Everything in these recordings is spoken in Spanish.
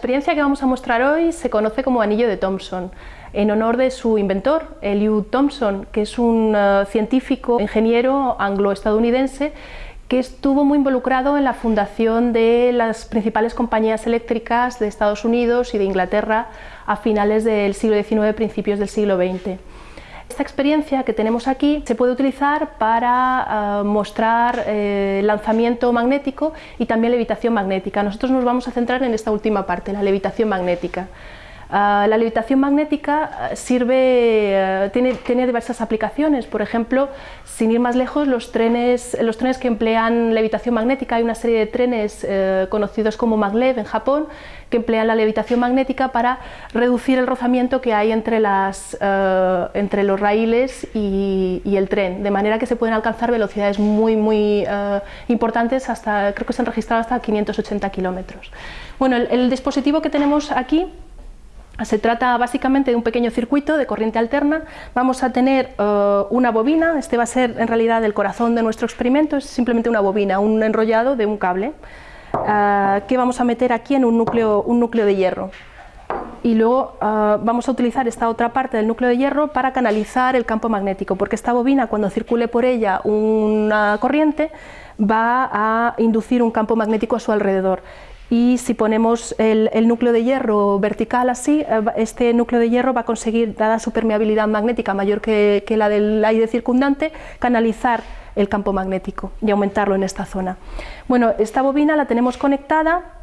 experiencia que vamos a mostrar hoy se conoce como anillo de Thomson, en honor de su inventor, Eliud Thomson, que es un uh, científico, ingeniero anglo-estadounidense que estuvo muy involucrado en la fundación de las principales compañías eléctricas de Estados Unidos y de Inglaterra a finales del siglo XIX, principios del siglo XX. Esta experiencia que tenemos aquí se puede utilizar para uh, mostrar eh, lanzamiento magnético y también levitación magnética. Nosotros nos vamos a centrar en esta última parte, la levitación magnética. Uh, la levitación magnética sirve, uh, tiene, tiene, diversas aplicaciones, por ejemplo, sin ir más lejos, los trenes, los trenes que emplean levitación magnética, hay una serie de trenes uh, conocidos como maglev en Japón, que emplean la levitación magnética para reducir el rozamiento que hay entre, las, entre los raíles y, y, el tren, de manera que se pueden alcanzar velocidades muy, muy importantes, hasta, creo que se han registrado hasta 580 kilómetros. Bueno, el dispositivo que tenemos aquí se trata básicamente de un pequeño circuito de corriente alterna. Vamos a tener uh, una bobina, este va a ser en realidad el corazón de nuestro experimento, es simplemente una bobina, un enrollado de un cable, uh, que vamos a meter aquí en un núcleo, de hierro. Y luego uh, vamos a utilizar esta otra parte del núcleo de hierro para canalizar el campo magnético, porque esta bobina, cuando circule por ella una corriente, va a inducir un campo magnético a su alrededor y si ponemos el, núcleo de hierro vertical así, eh, este núcleo de hierro va a conseguir, dada su permeabilidad magnética mayor que, que la del aire circundante, canalizar el campo magnético y aumentarlo en esta zona. Bueno, esta bobina la tenemos conectada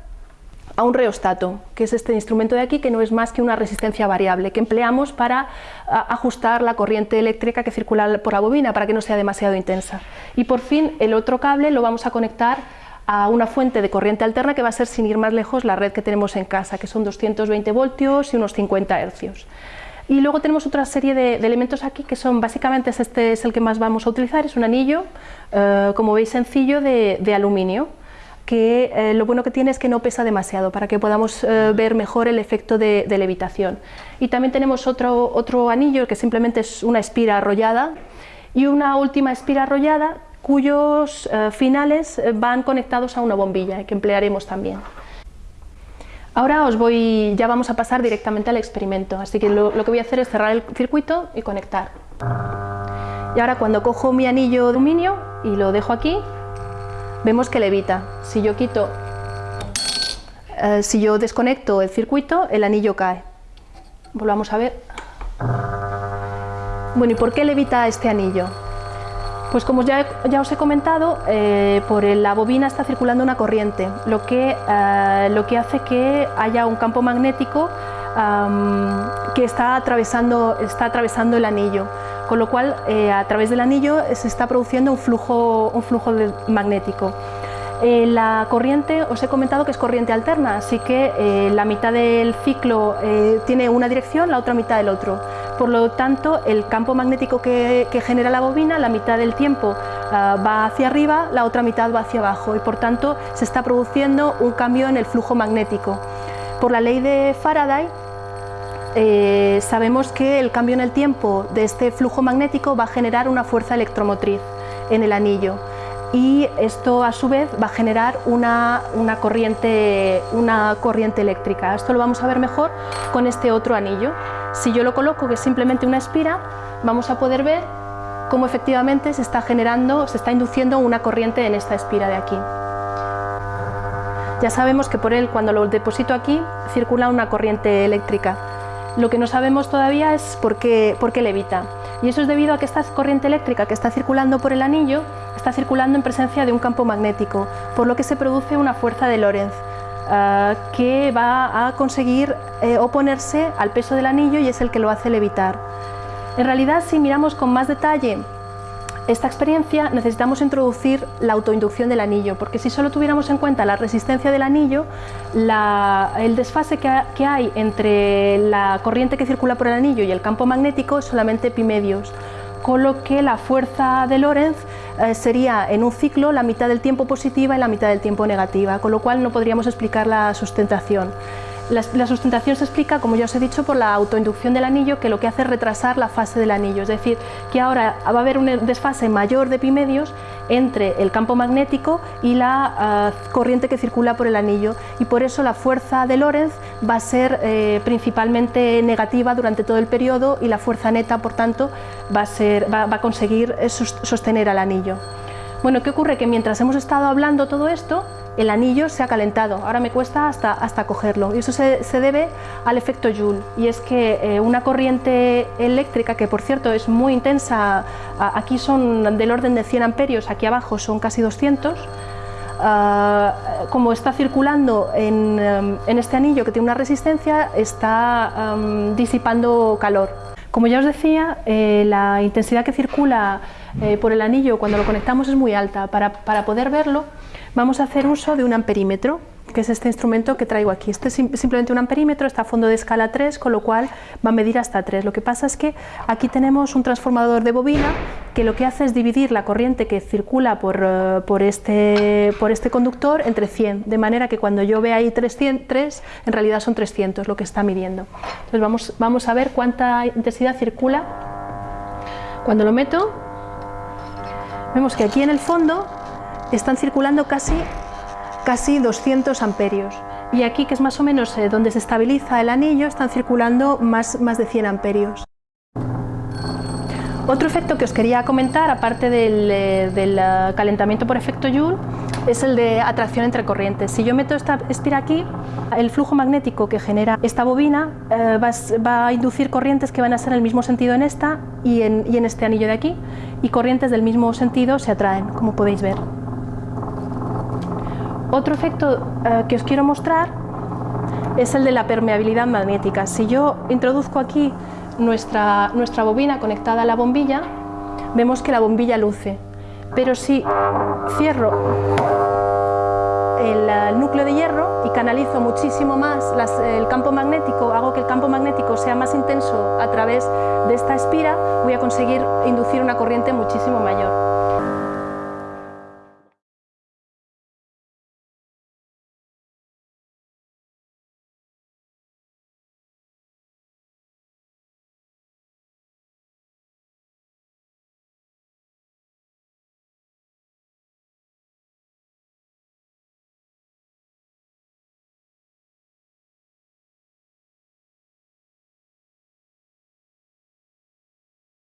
a un reostato, que es este instrumento de aquí, que no es más que una resistencia variable, que empleamos para ajustar la corriente eléctrica que circula por la bobina, para que no sea demasiado intensa. Y por fin el otro cable lo vamos a conectar a una fuente de corriente alterna que va a ser, sin ir más lejos, la red que tenemos en casa, que son 220 voltios y unos 50 hercios. Y luego tenemos otra serie de, elementos aquí que son, básicamente este es el que más vamos a utilizar, es un anillo, eh, como veis sencillo, de, de aluminio, que eh, lo bueno que tiene es que no pesa demasiado, para que podamos eh, ver mejor el efecto de, de, levitación. Y también tenemos otro, otro anillo que simplemente es una espira arrollada, y una última espira arrollada cuyos eh, finales eh, van conectados a una bombilla que emplearemos también. Ahora os voy, ya vamos a pasar directamente al experimento, así que lo, que voy a hacer es cerrar el circuito y conectar. Y ahora cuando cojo mi anillo de y lo dejo aquí, vemos que levita. Si yo quito, eh, si yo desconecto el circuito, el anillo cae. Volvamos a ver. Bueno, ¿y por qué levita este anillo? Pues como ya, os he comentado, eh, por la bobina está circulando una corriente, lo que, eh, lo que hace que haya un campo magnético que está atravesando, está atravesando el anillo, con lo cual eh, a través del anillo se está produciendo un flujo, un flujo magnético. La corriente, os he comentado que es corriente alterna, así que la mitad del ciclo tiene una dirección, la otra mitad del otro. Por lo tanto, el campo magnético que, genera la bobina, la mitad del tiempo uh, va hacia arriba, la otra mitad va hacia abajo y por tanto se está produciendo un cambio en el flujo magnético. Por la ley de Faraday, eh, sabemos que el cambio en el tiempo de este flujo magnético va a generar una fuerza electromotriz en el anillo y esto a su vez va a generar una, corriente eléctrica. Esto lo vamos a ver mejor con este otro anillo. Si yo lo coloco, que es simplemente una espira, vamos a poder ver cómo efectivamente se está generando, se está induciendo una corriente en esta espira de aquí. Ya sabemos que por él, cuando lo deposito aquí, circula una corriente eléctrica. Lo que no sabemos todavía es por qué, por qué levita. Y eso es debido a que esta corriente eléctrica que está circulando por el anillo está circulando en presencia de un campo magnético, por lo que se produce una fuerza de Lorentz uh, que va a conseguir eh, oponerse al peso del anillo y es el que lo hace levitar. En realidad, si miramos con más detalle esta experiencia necesitamos introducir la autoinducción del anillo, porque si solo tuviéramos en cuenta la resistencia del anillo, el desfase que, que, hay entre la corriente que circula por el anillo y el campo magnético es solamente pi medios, con lo que la fuerza de Lorentz eh, sería en un ciclo la mitad del tiempo positiva y la mitad del tiempo negativa, con lo cual no podríamos explicar la sustentación. La, sustentación se explica, como ya os he dicho, por la autoinducción del anillo, que lo que hace es retrasar la fase del anillo, es decir, que ahora va a haber un desfase mayor de pi medios entre el campo magnético y la ah, corriente que circula por el anillo y por eso la fuerza de Lorentz va a ser eh, principalmente negativa durante todo el periodo y la fuerza neta, por tanto, va a, ser, va a conseguir sostener al anillo. Bueno, ¿qué ocurre? Que mientras hemos estado hablando todo esto, el anillo se ha calentado, ahora me cuesta hasta, hasta cogerlo y eso se, debe al efecto Joule y es que eh, una corriente eléctrica que por cierto es muy intensa, aquí son del orden de 100 amperios, aquí abajo son casi 200, ah, como está circulando en, em, en, este anillo que tiene una resistencia, está em, disipando calor. Como ya os decía, eh, la intensidad que circula eh, por el anillo cuando lo conectamos es muy alta. Para, para poder verlo vamos a hacer uso de un amperímetro, que es este instrumento que traigo aquí. Este es simplemente un amperímetro, está a fondo de escala 3, con lo cual va a medir hasta 3. Lo que pasa es que aquí tenemos un transformador de bobina que lo que hace es dividir la corriente que circula por, eh, este, este conductor entre 100, de manera que cuando yo vea ahí 300, en realidad son 300 lo que está midiendo. Entonces vamos a ver cuánta intensidad circula. Cuando lo meto, vemos que aquí en el fondo están circulando casi, casi 200 amperios. Y aquí, que es más o menos eh, donde se estabiliza el anillo, están circulando más, más de 100 amperios. Otro efecto que os quería comentar, aparte del, eh, eh, calentamiento por efecto Joule, es el de atracción entre corrientes. Si yo meto esta espira aquí, el flujo magnético que genera esta bobina va, a inducir corrientes que van a ser el mismo sentido en esta y en, y en este anillo de aquí, y corrientes del mismo sentido se atraen, como podéis ver. Otro efecto eh, que os quiero mostrar es el de la permeabilidad magnética. Si yo introduzco aquí nuestra, nuestra bobina conectada a la bombilla, vemos que la bombilla luce. Pero si cierro el, núcleo de hierro y canalizo muchísimo más el campo magnético, hago que el campo magnético sea más intenso a través de esta espira, voy a conseguir inducir una corriente muchísimo mayor.